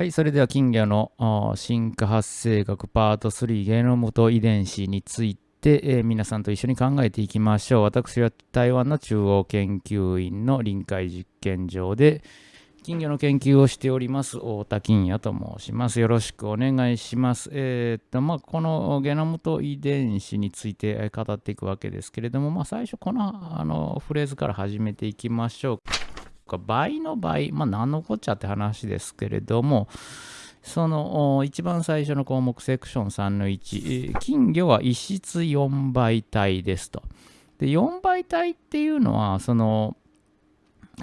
はい、それでは金魚の進化発生学パート3ゲノムと遺伝子について、えー、皆さんと一緒に考えていきましょう。私は台湾の中央研究院の臨海実験場で金魚の研究をしております太田金也と申します。よろしくお願いします。えー、っとまあ、このゲノムと遺伝子について語っていくわけですけれども、まあ、最初このあのフレーズから始めていきましょう。倍の倍、まあ、何のこっちゃって話ですけれども、その一番最初の項目、セクション3の1、金魚は異質4倍体ですと。で、4倍体っていうのは、その、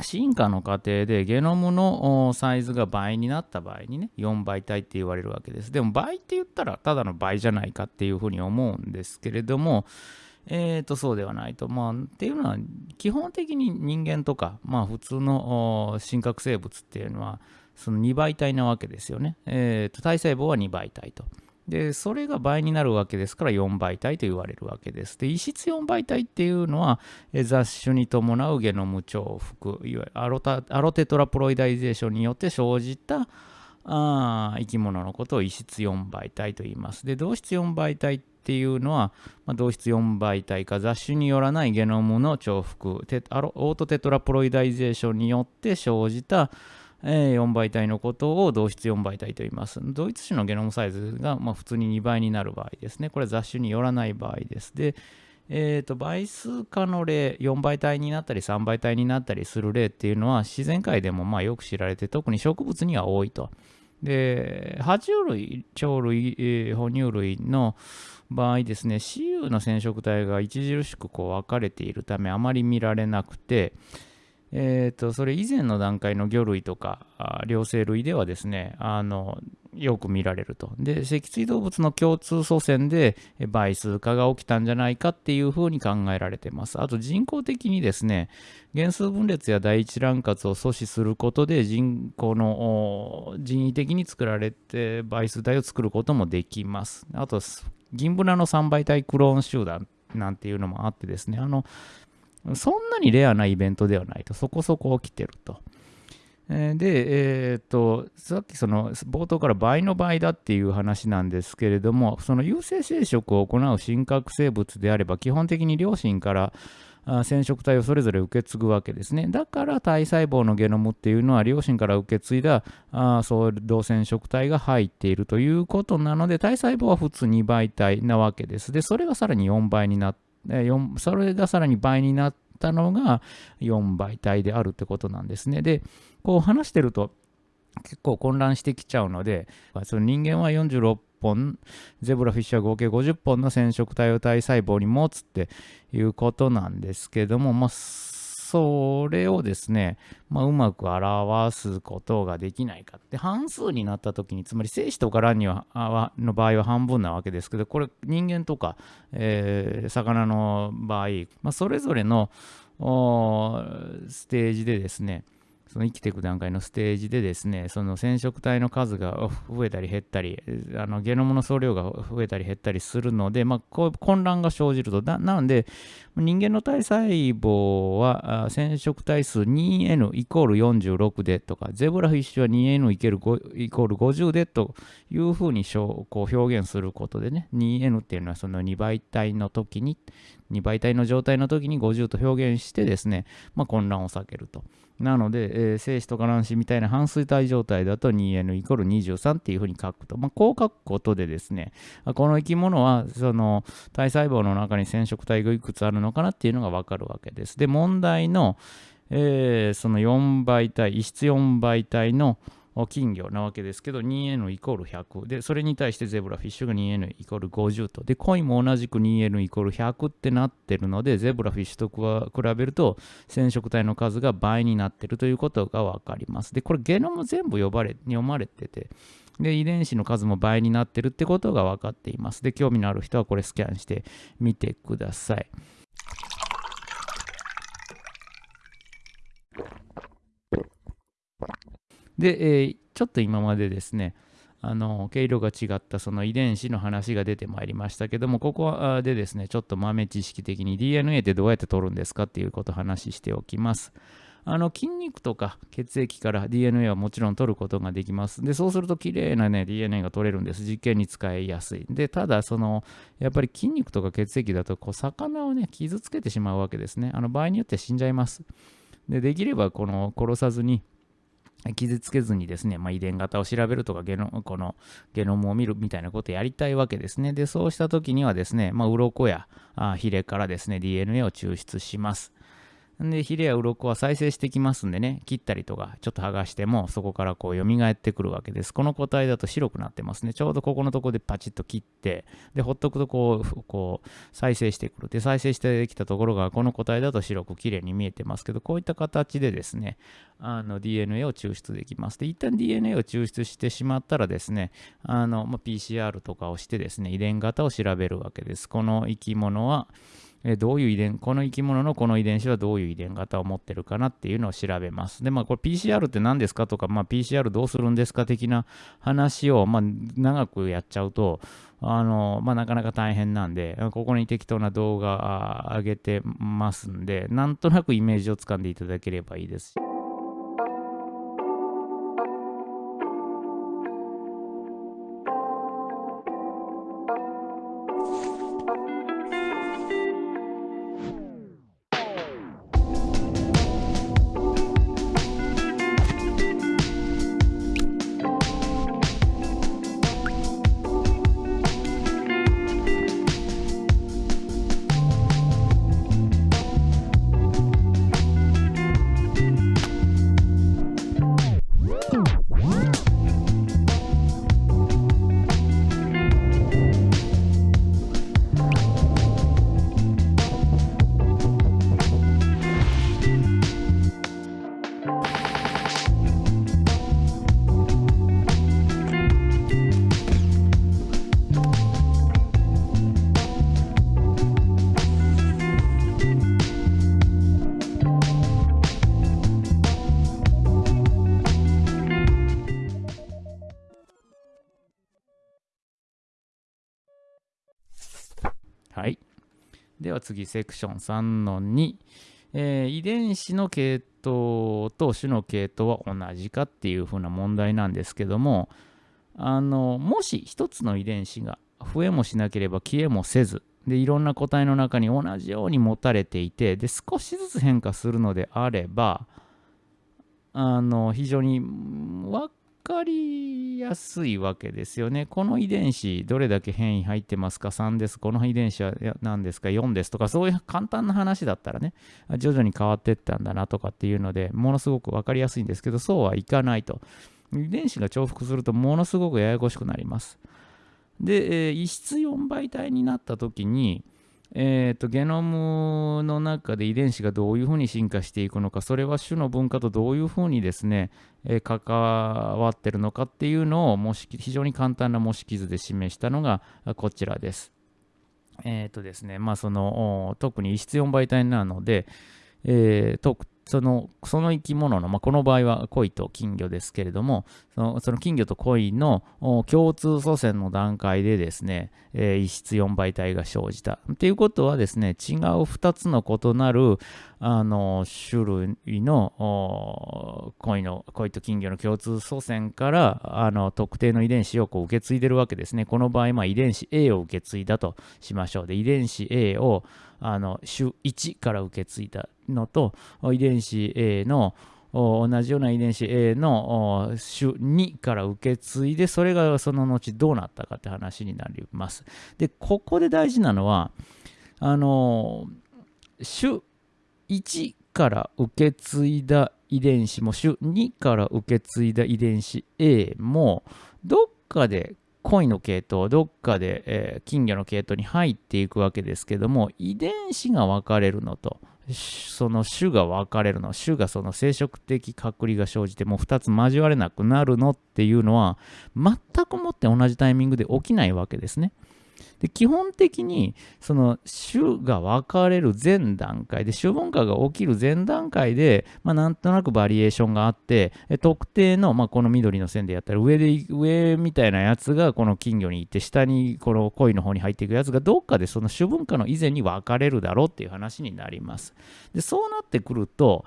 進化の過程でゲノムのサイズが倍になった場合にね、4倍体って言われるわけです。でも倍って言ったらただの倍じゃないかっていうふうに思うんですけれども、えー、とそうではないと。まあ、っていうのは、基本的に人間とか、まあ、普通の真核生物っていうのは、その2倍体なわけですよね。えー、と体細胞は2倍体と。で、それが倍になるわけですから4倍体と言われるわけです。で、異質4倍体っていうのは、雑種に伴うゲノム重複、いわゆるアロタアロテトラプロイダイゼーションによって生じたあ生き物のことを異質4倍体と言います。で、同質4倍体ってっていうのは、まあ、同質4倍体か雑種によらないゲノムの重複テアロオートテトラプロイダイゼーションによって生じた、えー、4倍体のことを同質4倍体と言います。同一種のゲノムサイズが、まあ、普通に2倍になる場合ですね。これ雑種によらない場合です。で、えーと、倍数化の例、4倍体になったり3倍体になったりする例っていうのは自然界でもまあよく知られて特に植物には多いと。で、爬虫類、鳥類、えー、哺乳類の場合ですね、雌雄の染色体が著しくこう分かれているためあまり見られなくて、えーと、それ以前の段階の魚類とか両生類ではですねあのよく見られると。で脊椎動物の共通祖先で倍数化が起きたんじゃないかっていうふうに考えられてます。あと人工的にですね原数分裂や第一卵活を阻止することで人工の人為的に作られて倍数体を作ることもできます。あと銀ブナの3倍体クローン集団なんていうのもあってですねあのそんなにレアなイベントではないと、そこそこ起きてると。で、えー、っと、さっきその冒頭から倍の倍だっていう話なんですけれども、その有性生殖を行う真核生物であれば、基本的に両親から染色体をそれぞれ受け継ぐわけですね。だから体細胞のゲノムっていうのは両親から受け継いだあそう同染色体が入っているということなので体細胞は普通2倍体なわけです。で、それがさらに4倍になってそれがさらに倍になってったのが4倍体であるってことなんですね。で、こう話してると結構混乱してきちゃうので、その人間は46本、ゼブラフィッシュは合計50本の染色体を体細胞に持つっていうことなんですけども、まあ、それをですね、まあ、うまく表すことができないかって、半数になった時に、つまり精子とか卵にはの場合は半分なわけですけど、これ人間とか、えー、魚の場合、まあ、それぞれのステージでですね、その生きていく段階のステージでですね、その染色体の数が増えたり減ったり、あのゲノムの総量が増えたり減ったりするので、まあ、こう混乱が生じると。ななので、人間の体細胞は染色体数 2n イコール46でとか、ゼブラフィッシュは 2n イコール50でというふうにこう表現することでね、2n っていうのはその2倍体の時に、2倍体の状態の時に50と表現してですね、まあ、混乱を避けると。なので、えー、精子とか卵子みたいな半衰体状態だと 2n イコール23っていうふうに書くと。まあ、こう書くことでですね、この生き物はその体細胞の中に染色体がいくつあるのかなっていうのがわかるわけです。で、問題の、えー、その4倍体、異質4倍体の金魚なわけですけど 2n イコール100でそれに対してゼブラフィッシュが 2n イコール50と。でコインも同じく 2n イコール100ってなってるのでゼブラフィッシュと比べると染色体の数が倍になってるということが分かります。でこれゲノム全部呼ばれ読まれてて。で遺伝子の数も倍になってるってことが分かっています。で興味のある人はこれスキャンしてみてください。で、えー、ちょっと今までですね、あの毛色が違ったその遺伝子の話が出てまいりましたけども、ここでですね、ちょっと豆知識的に DNA ってどうやって取るんですかっていうことを話しておきます。あの筋肉とか血液から DNA はもちろん取ることができます。で、そうすると綺麗なね、DNA が取れるんです。実験に使いやすい。で、ただ、その、やっぱり筋肉とか血液だと、こう、魚をね、傷つけてしまうわけですね。あの、場合によって死んじゃいます。で、できれば、この、殺さずに、傷つけずにですね、まあ、遺伝型を調べるとかゲノ、このゲノムを見るみたいなことをやりたいわけですね。で、そうした時にはですね、まあ、鱗やあヒレからですね、DNA を抽出します。で、ヒレや鱗は再生してきますんでね、切ったりとか、ちょっと剥がしても、そこからこう蘇ってくるわけです。この個体だと白くなってますね。ちょうどここのところでパチッと切って、で、ほっとくとこう、こう、再生してくる。で、再生してきたところが、この個体だと白く綺麗に見えてますけど、こういった形でですね、あの DNA を抽出できます。で、一旦 DNA を抽出してしまったらですね、あの、まあ、PCR とかをしてですね、遺伝型を調べるわけです。この生き物は、えどういう遺伝、この生き物のこの遺伝子はどういう遺伝型を持ってるかなっていうのを調べます。で、まあ、これ PCR って何ですかとか、まあ、PCR どうするんですか的な話を、まあ、長くやっちゃうと、あの、まあ、なかなか大変なんで、ここに適当な動画上げてますんで、なんとなくイメージをつかんでいただければいいです。は次、セクション3の2。えー、遺伝子の系統と種の系統は同じかっていうふうな問題なんですけども、あのもし一つの遺伝子が増えもしなければ消えもせず、でいろんな個体の中に同じように持たれていてで少しずつ変化するのであればあの非常に分かりやすいわけですよね。この遺伝子、どれだけ変異入ってますか ?3 です。この遺伝子は何ですか ?4 ですとか、そういう簡単な話だったらね、徐々に変わっていったんだなとかっていうので、ものすごく分かりやすいんですけど、そうはいかないと。遺伝子が重複すると、ものすごくややこしくなります。で、えー、異質4倍体になった時に、えーと、ゲノムの中で遺伝子がどういうふうに進化していくのか、それは種の文化とどういうふうにですね、えー、関わってるのかっていうのを模式非常に簡単な模式図で示したのがこちらです。えっ、ー、とですね、まあその特に異質4倍体なので、えー、そのその生き物の、まあ、この場合は鯉と金魚ですけれども、そのその金魚と鯉の共通祖先の段階でですね、えー、異質4倍体が生じた。ということはですね、違う2つの異なるあの種類の鯉の鯉と金魚の共通祖先からあの特定の遺伝子をこう受け継いでるわけですね。この場合、まあ、遺伝子 A を受け継いだとしましょう。で、遺伝子 A をあの種1から受け継いだのと遺伝子 A の同じような遺伝子 A の種2から受け継いでそれがその後どうなったかって話になります。でここで大事なのはあの種1から受け継いだ遺伝子も種2から受け継いだ遺伝子 A もどっかで恋の系統、どっかで、え、金魚の系統に入っていくわけですけども、遺伝子が分かれるのと、その種が分かれるの、種がその生殖的隔離が生じて、もう2つ交われなくなるのっていうのは、全くもって同じタイミングで起きないわけですね。で基本的にその種が分かれる前段階で種文化が起きる前段階で、まあ、なんとなくバリエーションがあって特定の、まあ、この緑の線でやったら上で上みたいなやつがこの金魚に行って下にこの鯉の方に入っていくやつがどっかでその種文化の以前に分かれるだろうっていう話になります。でそうなってくると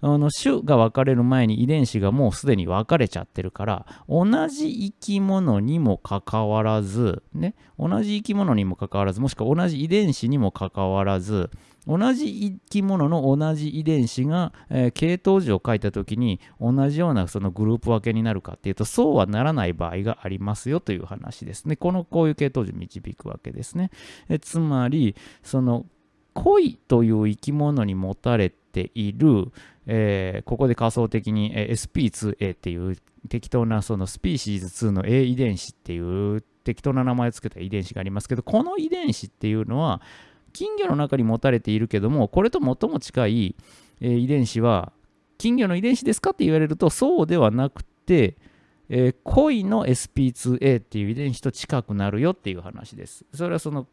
あの種が分かれる前に遺伝子がもうすでに分かれちゃってるから同じ生き物にもかかわらずね同じ生き物にもかかわらずもしくは同じ遺伝子にもかかわらず同じ生き物の同じ遺伝子が、えー、系統樹を書いた時に同じようなそのグループ分けになるかっていうとそうはならない場合がありますよという話ですね。このこういう系統樹導くわけですね。えつまりその恋という生き物に持たれている、えー、ここで仮想的に、え、SP2A っていう適当なそのスピーシーズ2の A 遺伝子っていう適当な名前を付けた遺伝子がありますけどこの遺伝子っていうのは金魚の中に持たれているけどもこれと最も近い、えー、遺伝子は金魚の遺伝子ですかって言われるとそうではなくて、えー、恋の SP2A っていう遺伝子と近くなるよっていう話です。それはその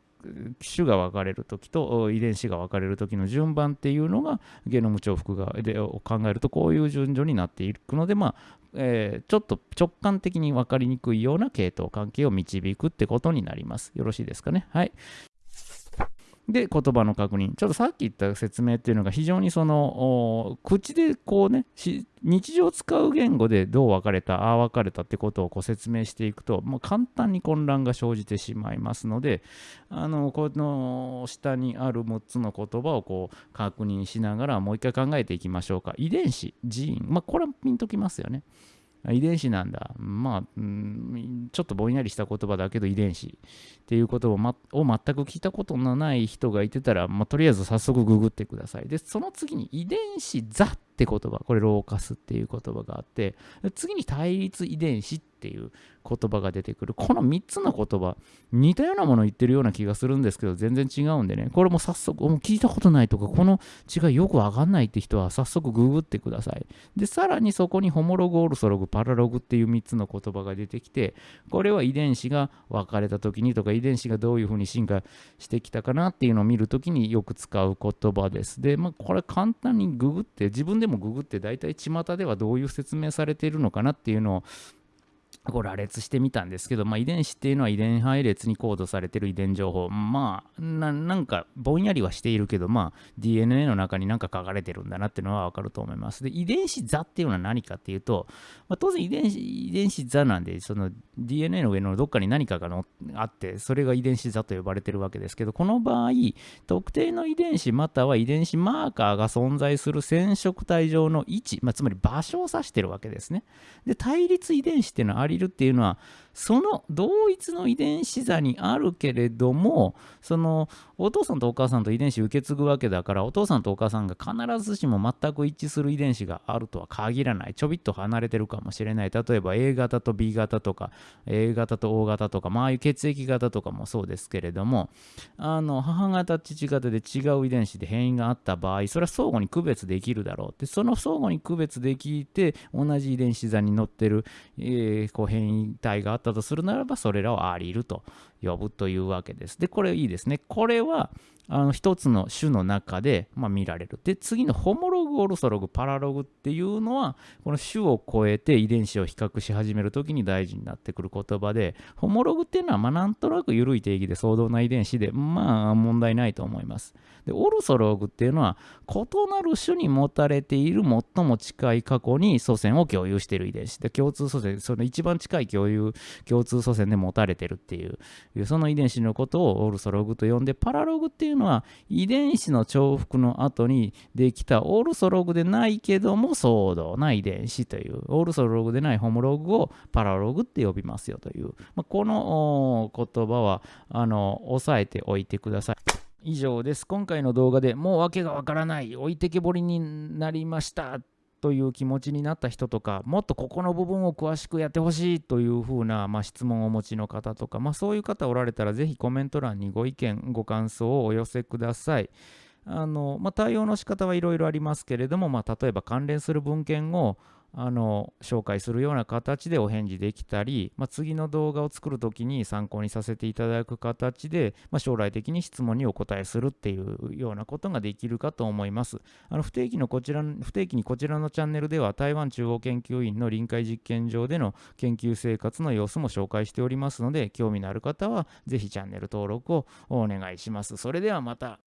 種が分かれるときと遺伝子が分かれるときの順番っていうのがゲノム重複がでを考えるとこういう順序になっていくので、まあえー、ちょっと直感的に分かりにくいような系統関係を導くってことになります。よろしいですかね？はい。で、言葉の確認。ちょっとさっき言った説明っていうのが非常にその、口でこうね、日常使う言語でどう分かれた、ああ分かれたってことをこう説明していくと、もう簡単に混乱が生じてしまいますので、あの、この下にある6つの言葉をこう確認しながらもう一回考えていきましょうか。遺伝子、ジーン。まあ、これはピンときますよね。遺伝子なんだ。まあ、うん、ちょっとぼんやりした言葉だけど遺伝子っていうことを,、ま、を全く聞いたことのない人がいてたら、まあ、とりあえず早速ググってください。で、その次に遺伝子ザっって言葉、これローカスっていう言葉があって、次に対立遺伝子っていう言葉が出てくる。この3つの言葉、似たようなものを言ってるような気がするんですけど、全然違うんでね、これも早速、もう聞いたことないとか、この違いよくわかんないって人は早速ググってください。で、さらにそこにホモログ、オルソログ、パラログっていう3つの言葉が出てきて、これは遺伝子が分かれた時にとか、遺伝子がどういうふうに進化してきたかなっていうのを見るときによく使う言葉です。で、まあ、これ簡単にググって、自分でもググって、大体巷ではどういう説明されているのかなっていうのをこう羅列してみたんですけど、まあ、遺伝子っていうのは遺伝配列にコードされてる遺伝情報。まあな、んかぼんやりはしているけど、まあ、DNA の中に何か書かれてるんだなっていうのはわかると思います。で、遺伝子座っていうのは何かっていうと、まあ、当然遺伝子遺伝子座なんで、その DNA の上のどっかに何かがのあって、それが遺伝子座と呼ばれてるわけですけど、この場合、特定の遺伝子または遺伝子マーカーが存在する染色体上の位置、まあ、つまり場所を指してるわけですね。で、対立遺伝子っていうのはありるっていうのはその同一の遺伝子座にあるけれどもそのお父さんとお母さんと遺伝子受け継ぐわけだからお父さんとお母さんが必ずしも全く一致する遺伝子があるとは限らない。ちょびっと離れてるかもしれない。例えば A 型と B 型とか A 型と O 型とかまああいう血液型とかもそうですけれどもあの母型父型で違う遺伝子で変異があった場合それは相互に区別できるだろうでその相互に区別できて同じ遺伝子座に乗ってる、えー、こう変異体があったったとするならば、それらをアリルと呼ぶというわけです。で、これいいですね。これは、あの一つの種の中で、まあ、見られる。で、次のホモログ、オルソログ、パラログっていうのは、この種を超えて遺伝子を比較し始めるときに大事になってくる言葉で、ホモログっていうのは、まあ、なんとなく緩い定義で相当な遺伝子で、まあ、問題ないと思います。で、オルソログっていうのは、異なる種に持たれている最も近い過去に祖先を共有している遺伝子。で、共通祖先、その一番近い共有、共通祖先で持たれてるっていう、いうその遺伝子のことをオルソログと呼んで、パラログっていうのは遺伝子の重複の後にできたオルソログでないけども相同な遺伝子という、オルソログでないホモログをパラログって呼びますよという、まあ、この言葉はあの押さえておいてください。以上です。今回の動画でもう訳がわからない、置いてけぼりになりましたという気持ちになった人とか、もっとここの部分を詳しくやってほしいというふうな、まあ、質問をお持ちの方とか、まあ、そういう方おられたら、ぜひコメント欄にご意見、ご感想をお寄せください。あのまあ、対応の仕方はいろいろありますけれども、まあ、例えば関連する文献をあの紹介するような形でお返事できたり、まあ、次の動画を作るときに参考にさせていただく形で、まあ、将来的に質問にお答えするっていうようなことができるかと思います。あの不定期のこちら不定期にこちらのチャンネルでは台湾中央研究院の臨海実験場での研究生活の様子も紹介しておりますので興味のある方はぜひチャンネル登録をお願いします。それではまた。